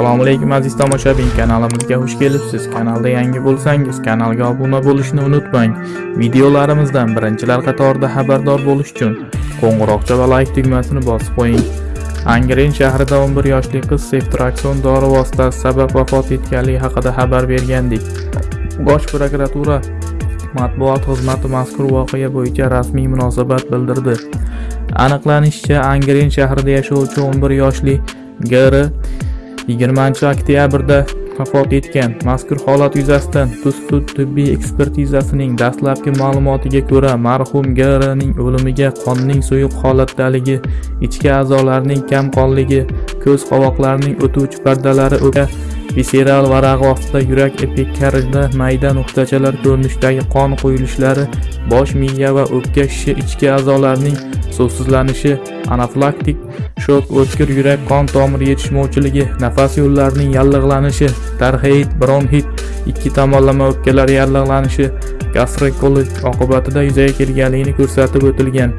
assalomu alaykum aziz tomoshabin. Kanalimizga xush kelibsiz. Kanalda yangi bo'lsangiz kanalga obuna bo'lishni unutmang. Videolarimizdan birinchilar qatorida xabardor bo'lish uchun qo'ng'iroqcha va like tugmasini bosib qo'ying. Angren shahrida 11 yoshli qiz seftrakson dori vositasi sabab vafot etganligi haqida xabar bergandik. Bosh prokuratura matbuot xizmati mazkur voqea bo'yicha rasmiy munosabat bildirdi. Aniqlanishicha angren shahrida yashovchi 11 yoshli gr 20 oktyabrda vafot etgan. Mazkur holat yuzasidan tuz tibbiy ekspertizasining dastlabki ma'lumotiga ko'ra marhum grning o'limiga qonning suyuq holatdaligi ichki a'zolarning kam qonligi ko'z qovoqlarining o'tuvchi pardalari o'ka viseral varag'i ostida yurak epikaridida mayda nuqtachalar ko'rinishidagi qon quyilishlari bosh miya va o'pka shishi ichki a'zolarning suvsizlanishi anafilaktik shok o'tkir yurak qon tomir yetishmovchiligi nafas yo'llarining yallig'lanishi tarxeid bronxit ikki tomonlama o'pkalar yallig'lanishi gastrikolit oqibatida yuzaga kelganligini ko'rsatib o'tilgan.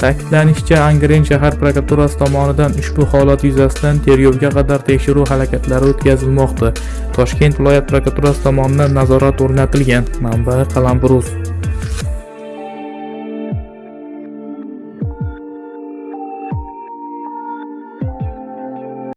Ta'kidlanishicha angren shahar prokuraturasi tomonidan ushbu holat yuzasidan tergovga qadar tekshiruv harakatlari o'tkazilmoqda. Toshkent viloyat prokuraturasi tomonidan nazorat o'rnatilgan. Manba qalambruz